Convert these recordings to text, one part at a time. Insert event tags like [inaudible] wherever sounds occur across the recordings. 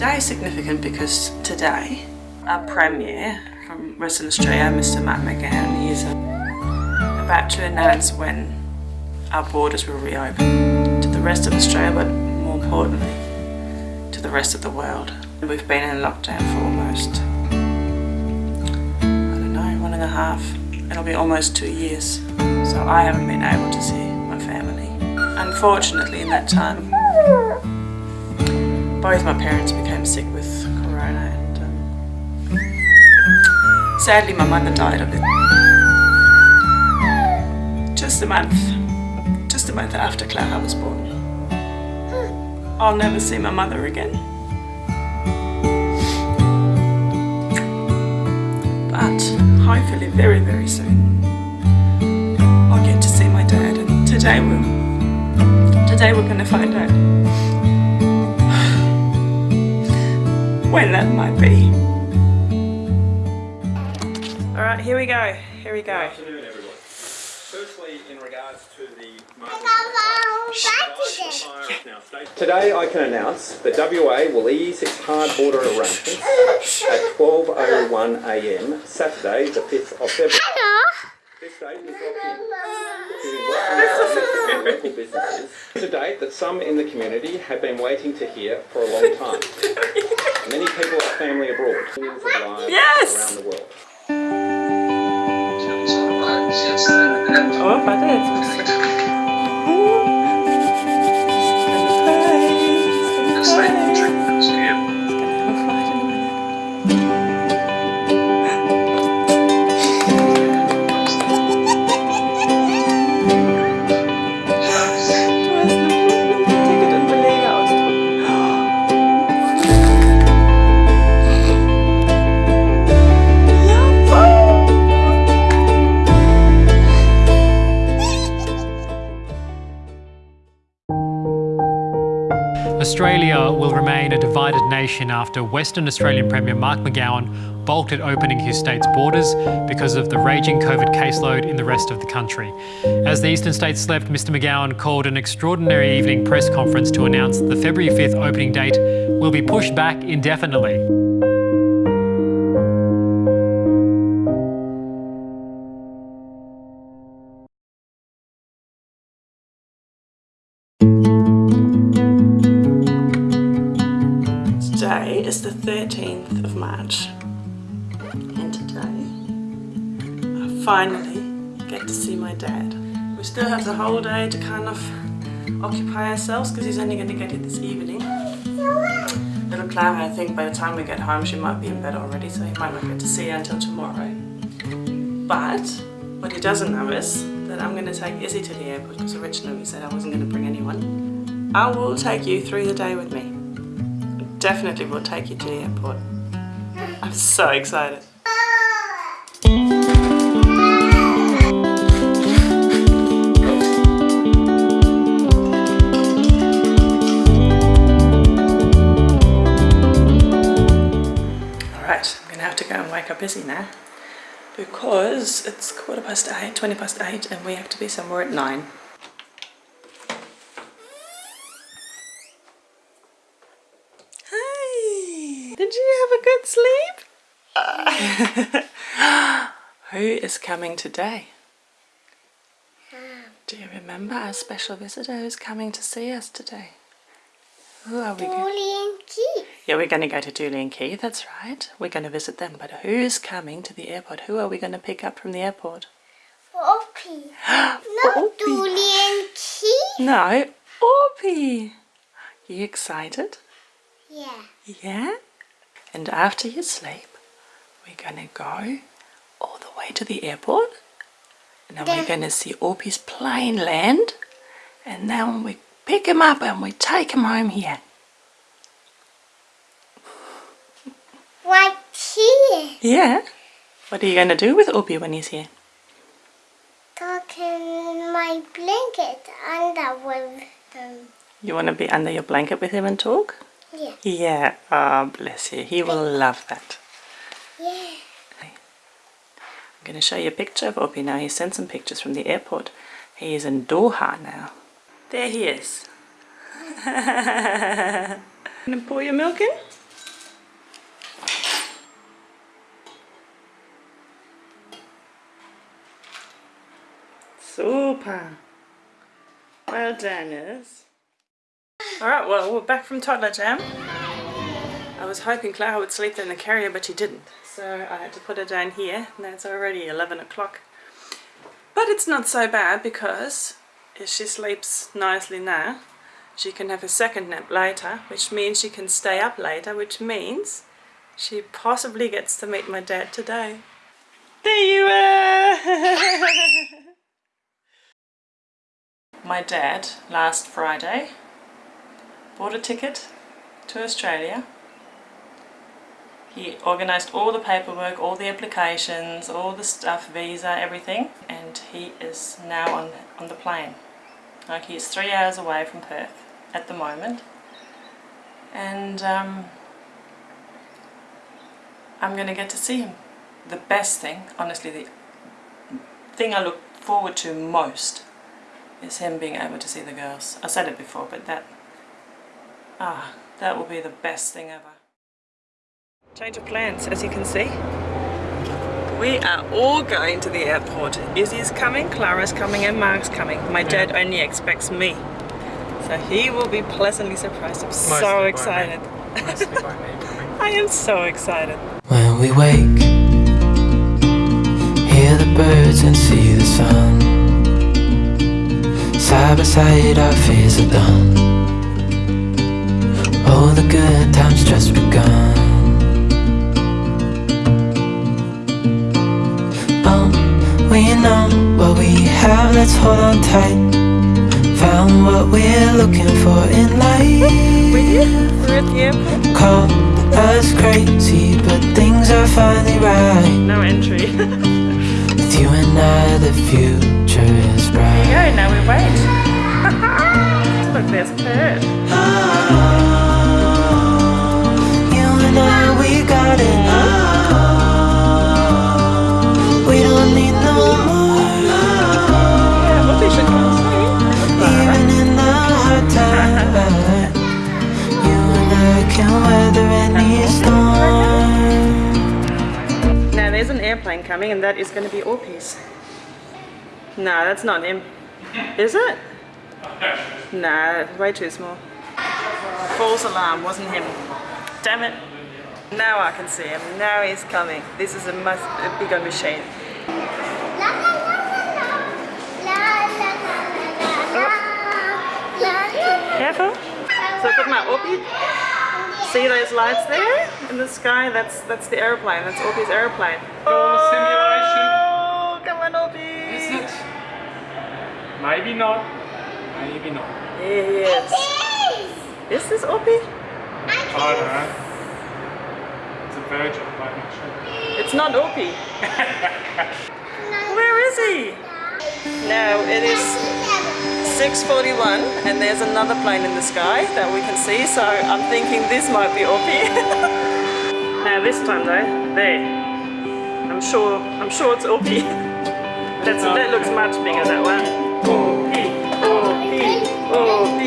Today is significant because today our Premier from Western Australia, Mr Mark McGowan, is about to announce when our borders will reopen to the rest of Australia but more importantly to the rest of the world. We've been in lockdown for almost, I don't know, one and a half. It'll be almost two years. So I haven't been able to see my family. Unfortunately in that time, both my parents became sick with corona and um, sadly my mother died of it. Just a month, just a month after Clara was born. I'll never see my mother again. But hopefully very very soon I'll get to see my dad and today we'll today we're gonna find out when that might be. Alright, here we go, here we go. Good afternoon, everyone. Firstly, in regards to the Today I can announce that WA will ease its hard border arrangements at 12.01am Saturday the 5th of February. Hello. This date is locked in. Giving local businesses. It's a date that some in the community have been waiting to hear for a long time. [laughs] Many people have family abroad, millions of lives Yes! around the world. Oh, warte, jetzt Australia will remain a divided nation after Western Australian Premier Mark McGowan balked at opening his state's borders because of the raging COVID caseload in the rest of the country. As the eastern states slept, Mr McGowan called an extraordinary evening press conference to announce the February 5th opening date will be pushed back indefinitely. 13th of March and today I finally get to see my dad. We still have the whole day to kind of occupy ourselves because he's only going to get here this evening. Little Clara, I think by the time we get home she might be in bed already so he might not get to see her until tomorrow. But what he doesn't know is that I'm going to take Izzy to the airport because originally we said I wasn't going to bring anyone. I will take you through the day with me definitely will take you to the airport. I'm so excited. Alright, I'm gonna have to go and wake up Izzy now because it's quarter past eight, 20 past eight and we have to be somewhere at nine. Did you have a good sleep? Uh, [gasps] who is coming today? [gasps] Do you remember our special visitor who's coming to see us today? Who are we? Go- Julian Key. yeah, we're going to go to Julian Key, that's right. We're going to visit them, but who's coming to the airport? Who are we going to pick up from the airport? Poppy. [gasps] Not Poppy. Julian Key. No, Orpy! You excited? Yeah. Yeah? And after you sleep, we're gonna go all the way to the airport. And then we're gonna see Orpy's plane land. And then we pick him up and we take him home here. Right here. Yeah? What are you gonna do with Orpy when he's here? Talking my blanket under with them. You wanna be under your blanket with him and talk? Yeah. Yeah, oh, bless you. He will love that. Yeah. I'm going to show you a picture of Opie now. He sent some pictures from the airport. He is in Doha now. There he is. [laughs] Gonna pour your milk in? Super. Well done, is. Alright, well, we're back from toddler jam. I was hoping Clara would sleep in the carrier, but she didn't. So I had to put her down here, and it's already 11 o'clock. But it's not so bad because if she sleeps nicely now, she can have a second nap later, which means she can stay up later, which means she possibly gets to meet my dad today. There you are! [laughs] my dad, last Friday, bought a ticket to Australia. He organised all the paperwork, all the applications, all the stuff, visa, everything, and he is now on, on the plane. Like he's three hours away from Perth at the moment. And um, I'm going to get to see him. The best thing, honestly, the thing I look forward to most is him being able to see the girls. I said it before, but that, ah, that will be the best thing ever. Change of plans, as you can see. We are all going to the airport. Izzy's coming, Clara's coming, and Mark's coming. My dad only expects me. So he will be pleasantly surprised. I'm so excited. [laughs] I am so excited. When we wake, hear the birds and see the sun. Side by side, our fears are done. All the good times just begun. Oh, we know what we have, let's hold on tight. Found what we're looking for in life. We're at the airport. Called us crazy, but things are finally right. No entry. [laughs] With you and I, the future is bright. Go, now we wait. [laughs] Look, there's Kurt. You we got it. We don't need no more. Even in the hard times, you and I can weather any storm. Now, there's an airplane coming, and that is going to be Orpheus. No, that's not him. Is it? No, way too small. False alarm, wasn't him. Damn it. Now I can see him. Now he's coming. This is a, mus- a bigger machine. Careful. So I put my Orpy. See those lights there in the sky? That's that's the airplane. That's Orpy's airplane. Oh, come on, Orpy. Is it? Maybe not. Maybe not. Here he is. Is this Orpy? I don't know. It's a virgin, I'm not sure. It's not Orpy. [laughs] Where is he? No, it is 6.41 and there's another plane in the sky that we can see, so I'm thinking this might be Opie. [laughs] now this time though, there. I'm sure, I'm sure it's Opie. [laughs] That's, that looks much bigger, that one. Oh, Orpy, Orpy, Orpy,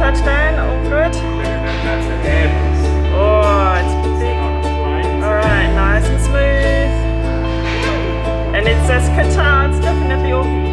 touchdown, all good. Oh, it's big. Alright, nice and smooth. And it says Qatar, it's definitely Orpy.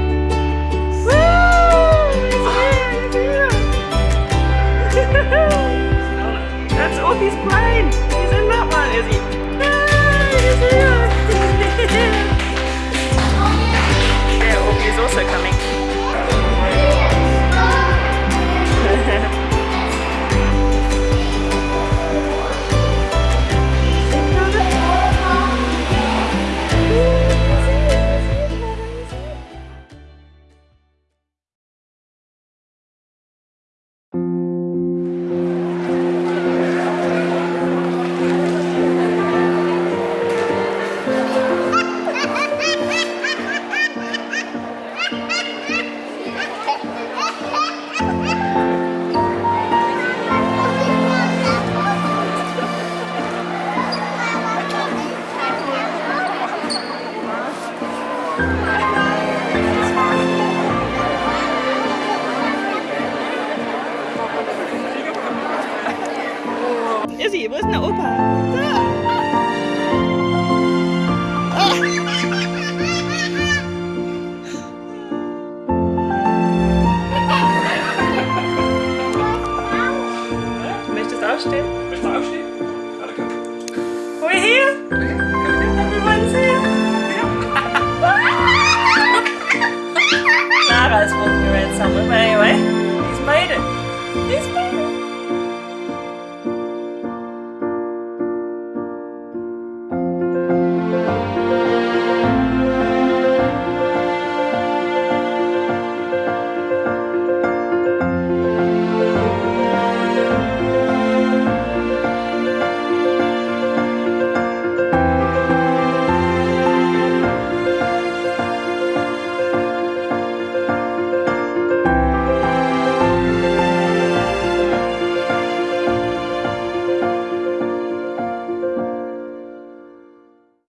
Izzy, wasn't it Opa?